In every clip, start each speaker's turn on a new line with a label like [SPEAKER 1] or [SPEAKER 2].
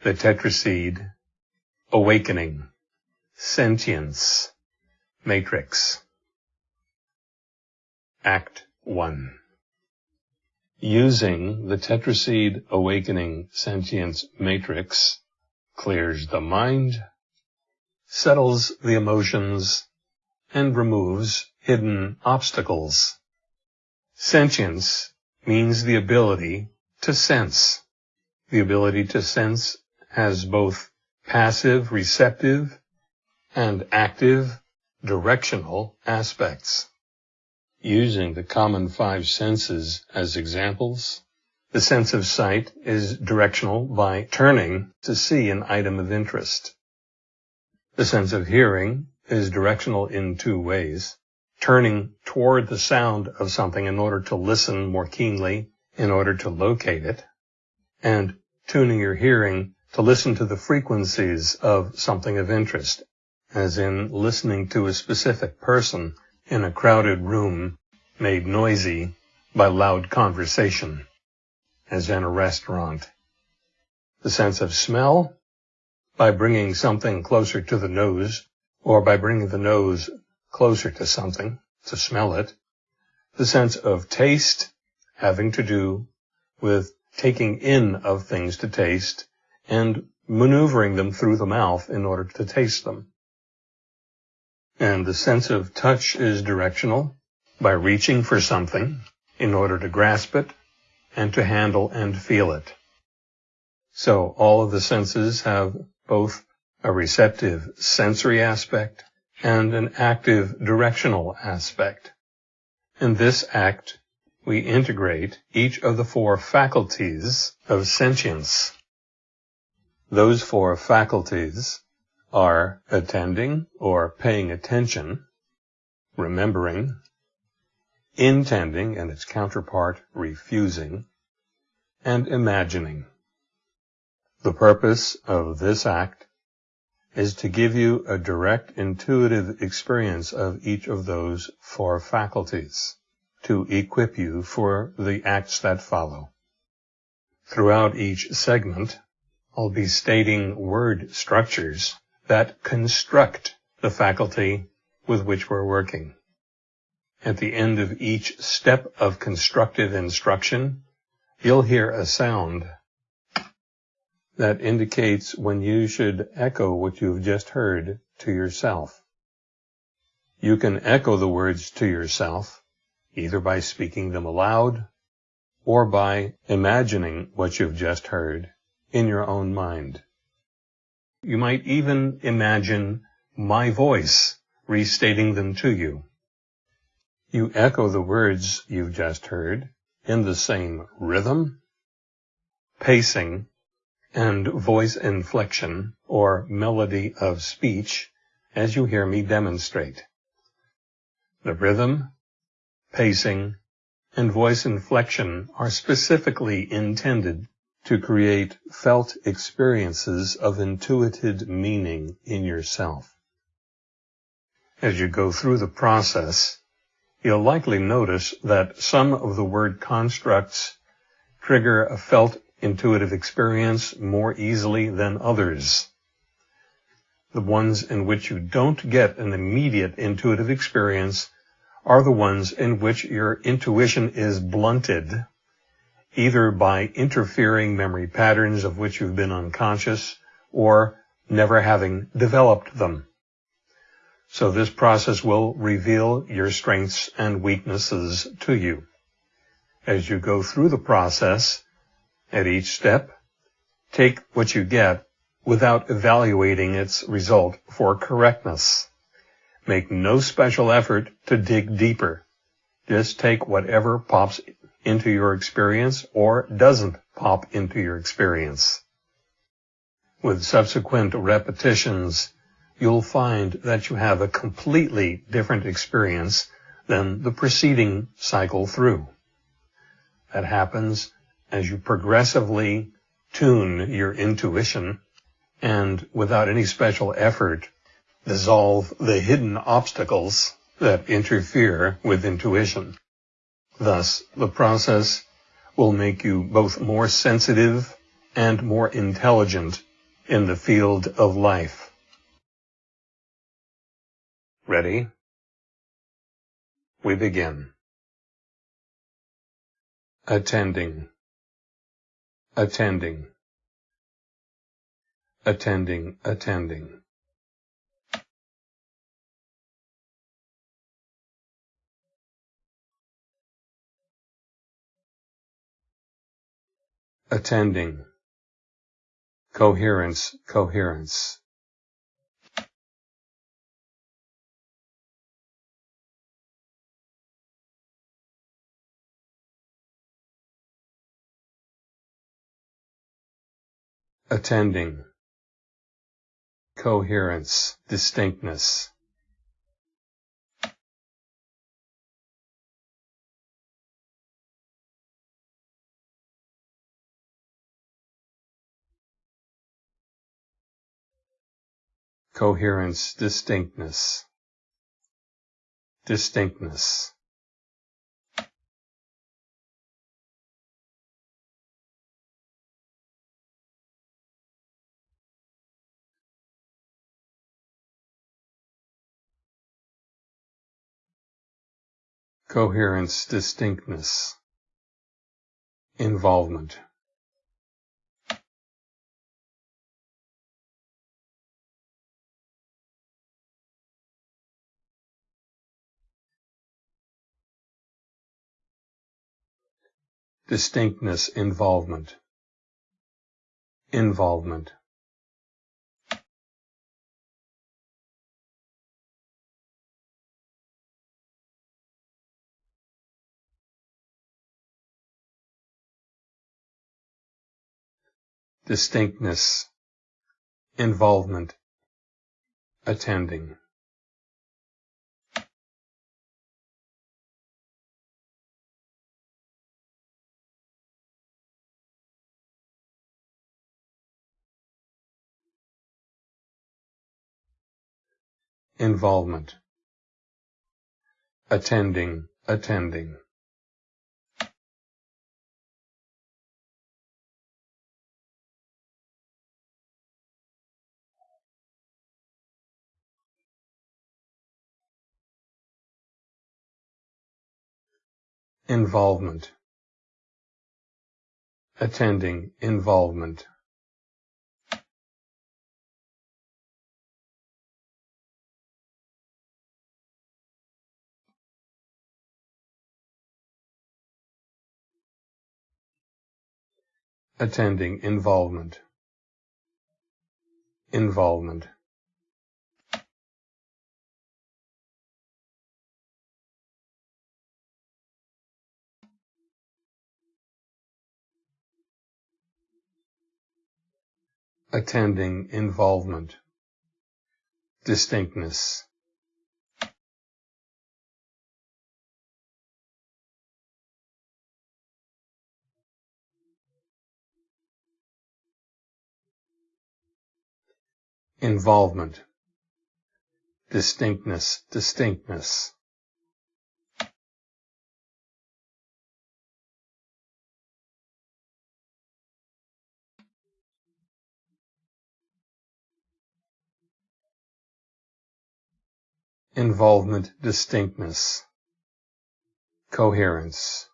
[SPEAKER 1] the tetraseed, awakening, sentience, matrix. Act 1 Using the tetraseed awakening sentience matrix clears the mind, settles the emotions, and removes hidden obstacles. Sentience means the ability to sense. The ability to sense has both passive, receptive, and active, directional aspects. Using the common five senses as examples, the sense of sight is directional by turning to see an item of interest. The sense of hearing is directional in two ways, turning toward the sound of something in order to listen more keenly, in order to locate it, and tuning your hearing to listen to the frequencies of something of interest, as in listening to a specific person in a crowded room made noisy by loud conversation, as in a restaurant. The sense of smell, by bringing something closer to the nose, or by bringing the nose closer to something to smell it. The sense of taste, having to do with taking in of things to taste and maneuvering them through the mouth in order to taste them. And the sense of touch is directional by reaching for something in order to grasp it and to handle and feel it. So all of the senses have both a receptive sensory aspect and an active directional aspect. In this act, we integrate each of the four faculties of sentience. Those four faculties are attending or paying attention, remembering, intending and its counterpart refusing, and imagining. The purpose of this act is to give you a direct intuitive experience of each of those four faculties to equip you for the acts that follow. Throughout each segment, I'll be stating word structures that construct the faculty with which we're working. At the end of each step of constructive instruction, you'll hear a sound that indicates when you should echo what you've just heard to yourself. You can echo the words to yourself either by speaking them aloud or by imagining what you've just heard in your own mind. You might even imagine my voice restating them to you. You echo the words you've just heard in the same rhythm, pacing, and voice inflection or melody of speech as you hear me demonstrate. The rhythm, pacing, and voice inflection are specifically intended to create felt experiences of intuited meaning in yourself. As you go through the process, you'll likely notice that some of the word constructs trigger a felt intuitive experience more easily than others. The ones in which you don't get an immediate intuitive experience are the ones in which your intuition is blunted, either by interfering memory patterns of which you've been unconscious or never having developed them. So this process will reveal your strengths and weaknesses to you. As you go through the process, at each step, take what you get without evaluating its result for correctness. Make no special effort to dig deeper. Just take whatever pops into your experience or doesn't pop into your experience. With subsequent repetitions, you'll find that you have a completely different experience than the preceding cycle through. That happens as you progressively tune your intuition and without any special effort dissolve the hidden obstacles that interfere with intuition. Thus, the process will make you both more sensitive and more intelligent in the field of life. Ready? We begin. Attending. Attending. Attending, attending. Attending. Coherence, coherence. attending, coherence, distinctness. Coherence, distinctness, distinctness. coherence, distinctness, involvement. Distinctness, involvement. Involvement. distinctness, involvement, attending. Involvement. Attending, attending. involvement attending involvement attending involvement. Involvement. Attending involvement, distinctness. Involvement, distinctness, distinctness. involvement, distinctness, coherence.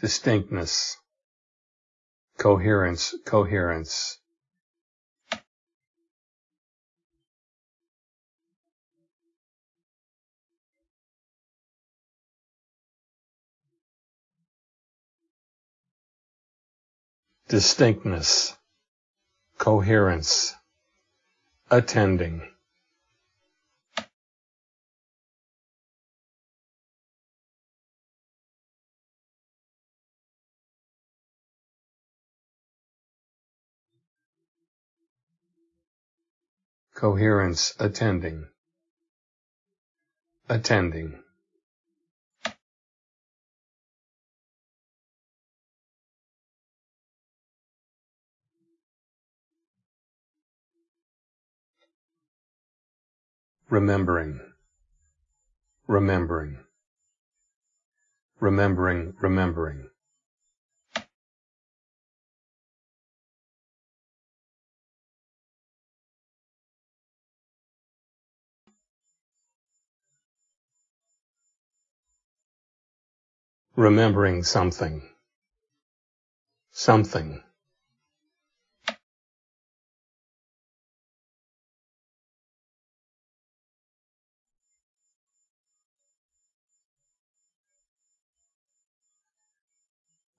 [SPEAKER 1] Distinctness, coherence, coherence. distinctness, coherence, attending. Coherence, attending. Attending. remembering remembering, remembering, remembering. Remembering something, something.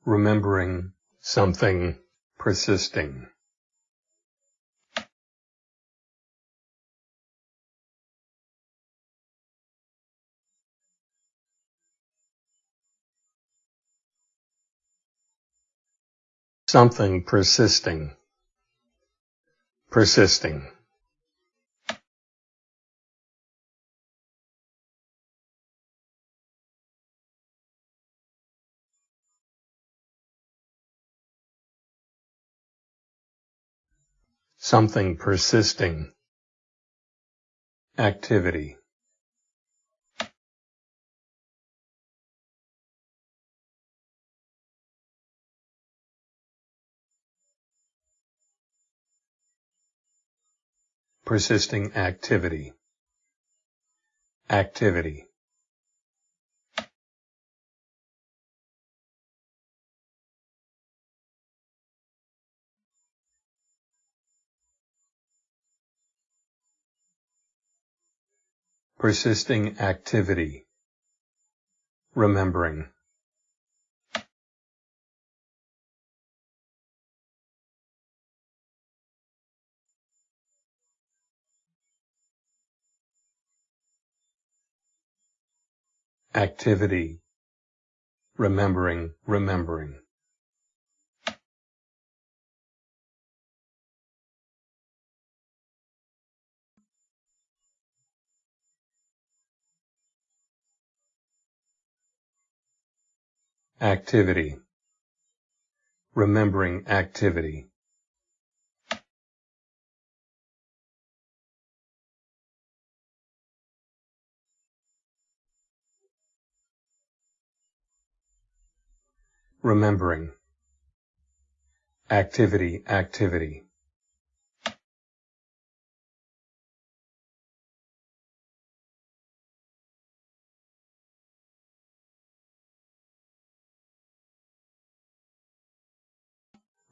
[SPEAKER 1] remembering something persisting. Something persisting. Persisting. something persisting, activity. Persisting activity. Activity. persisting activity, remembering. Activity, remembering, remembering. activity, remembering activity. Remembering. Activity, activity.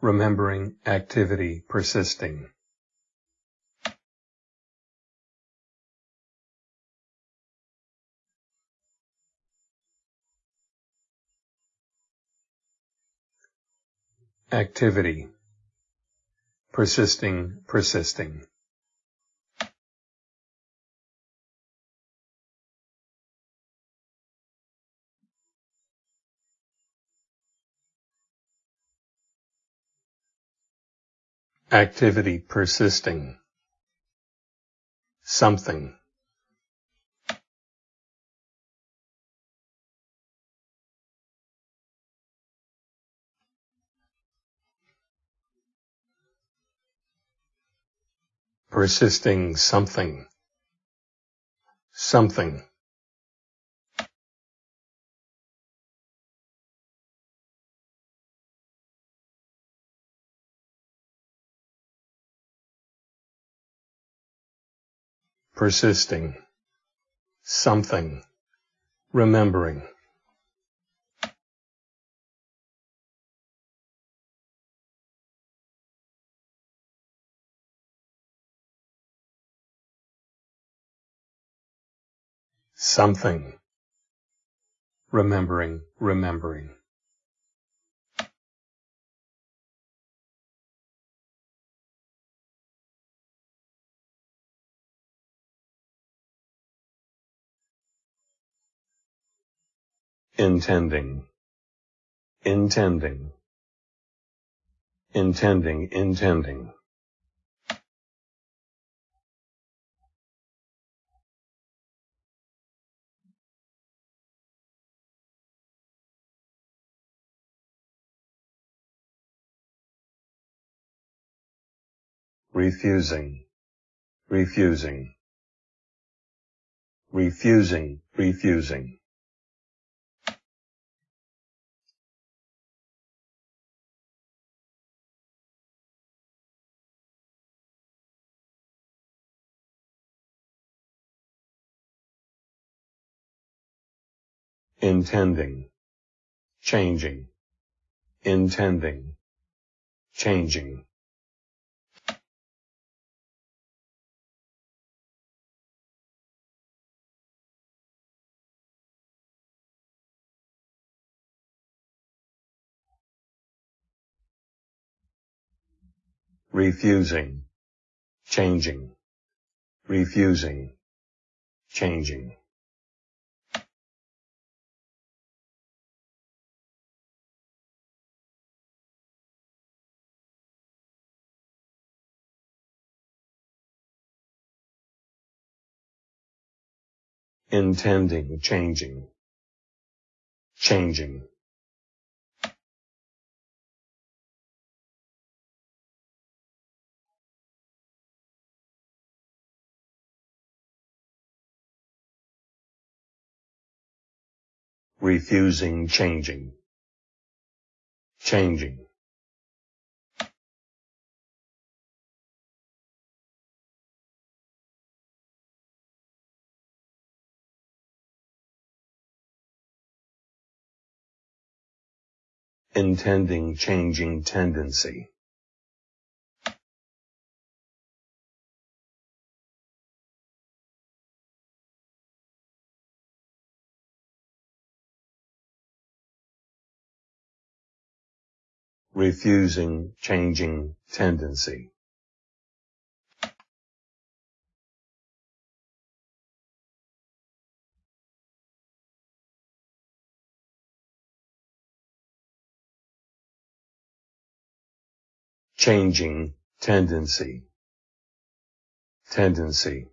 [SPEAKER 1] remembering activity persisting. Activity persisting, persisting. activity persisting, something. Persisting something, something. persisting, something, remembering. Something, remembering, remembering. intending, intending, intending, intending. Refusing, refusing, refusing, refusing. intending, changing, intending, changing. Refusing, changing, refusing, changing. intending, changing, changing. Refusing changing, changing. intending changing tendency. Refusing changing tendency. changing tendency, tendency.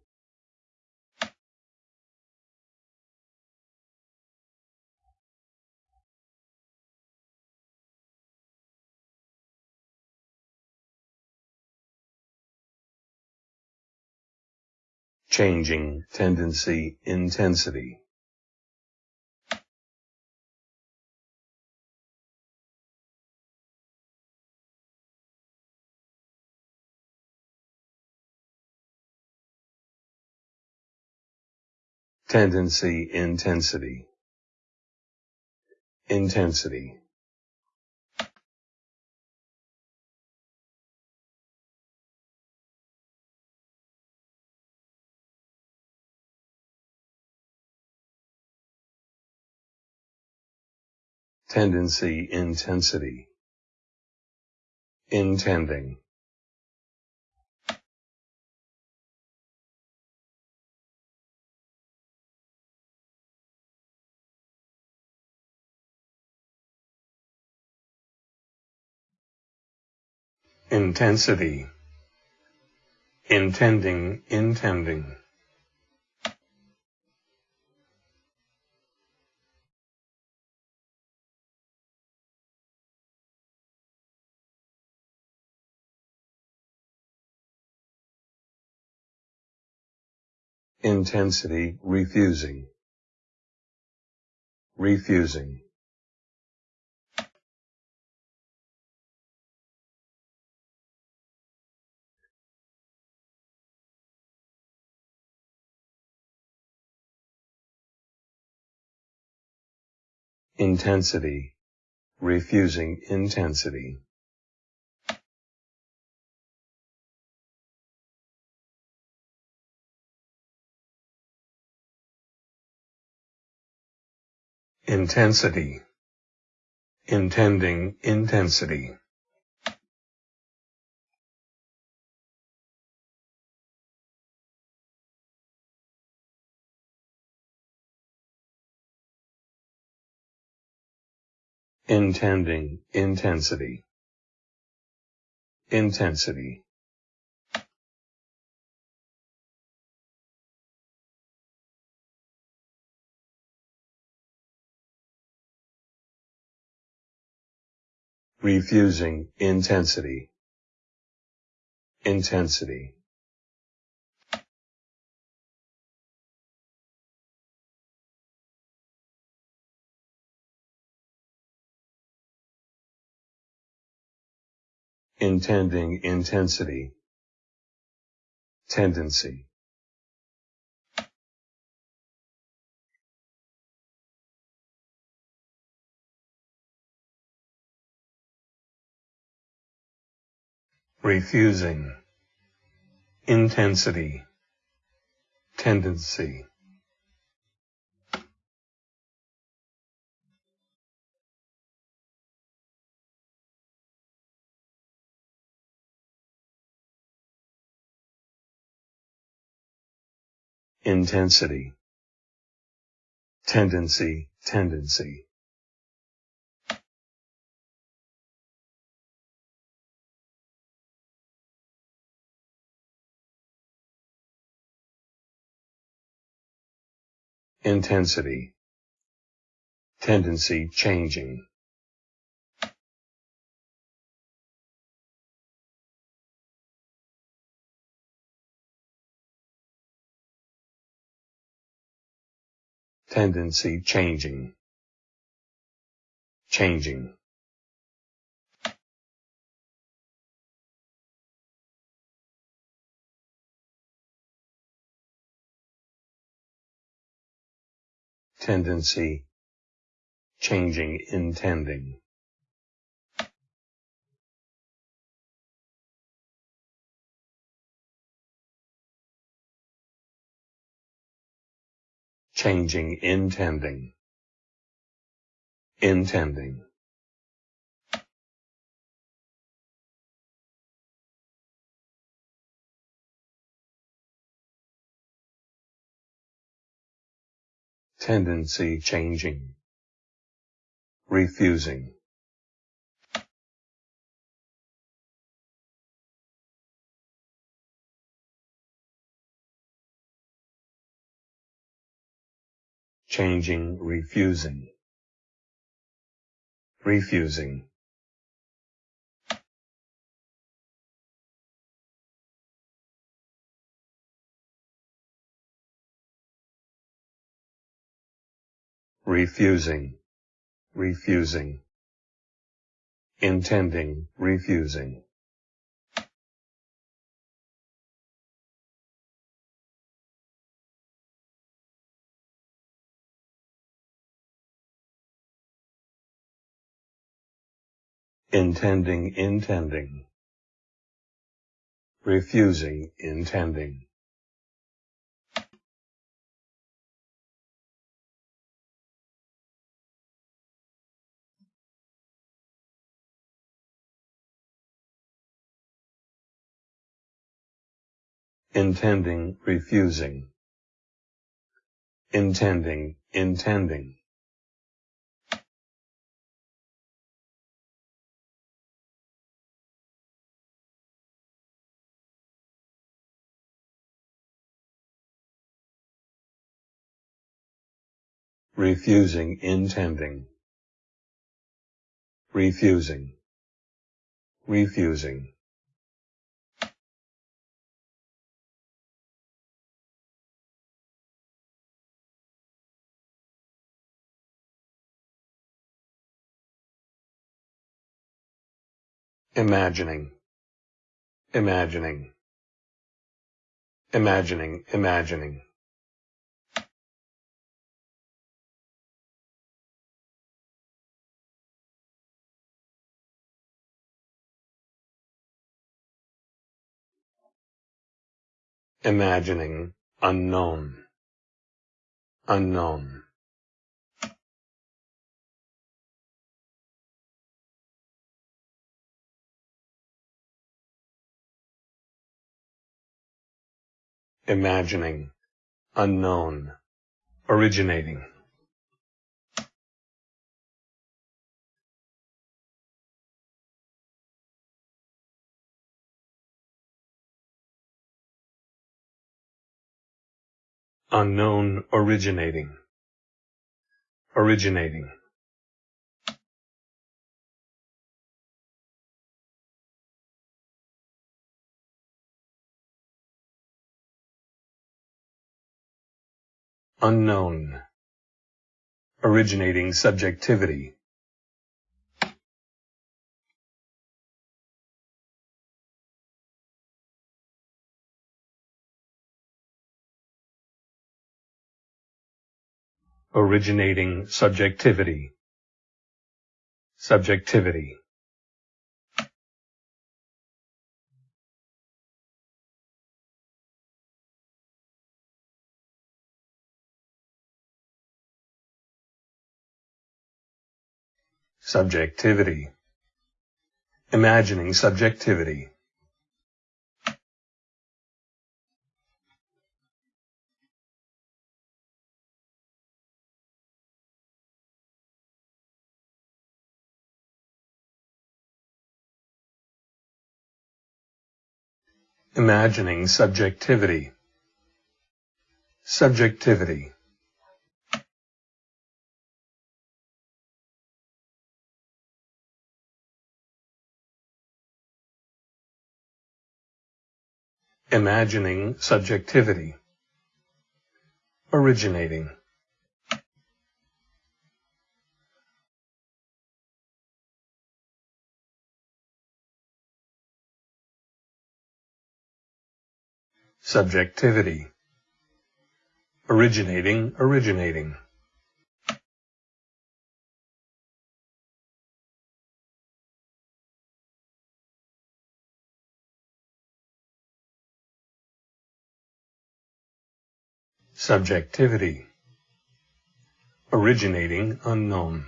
[SPEAKER 1] Changing tendency intensity. tendency intensity. Intensity. Tendency intensity. Intending. Intensity. Intending, intending. Intensity refusing, refusing. Intensity, refusing intensity. Intensity, intending intensity. intending intensity, intensity. refusing intensity, intensity. intending intensity, tendency. Refusing, intensity, tendency. intensity, tendency, tendency. Intensity, tendency changing. Tendency changing. Changing. Tendency, changing, intending. Changing, intending. Intending. Tendency changing, refusing. Changing, refusing, refusing. Refusing, refusing, intending, refusing. intending, intending, refusing, intending. Intending, refusing, intending, intending. refusing, intending, refusing, refusing. Imagining, imagining, imagining, imagining. Imagining, unknown, unknown. Imagining, unknown, originating. Unknown originating. Originating. unknown, originating subjectivity. originating subjectivity. Subjectivity. Subjectivity. Imagining subjectivity. Imagining subjectivity. Subjectivity. Imagining subjectivity. Originating. Subjectivity. Originating, originating. Subjectivity. Originating unknown.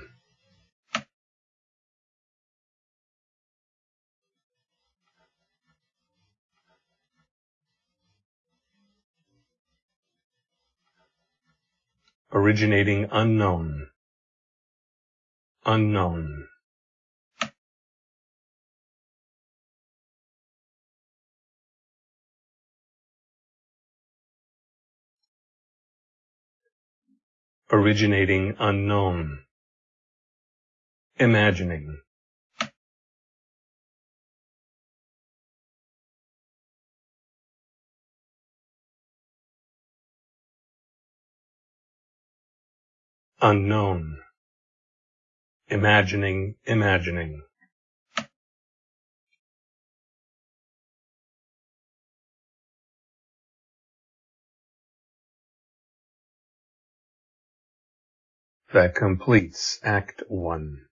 [SPEAKER 1] Originating unknown. Unknown. Originating unknown. Imagining. Unknown. Imagining, imagining. That completes Act 1.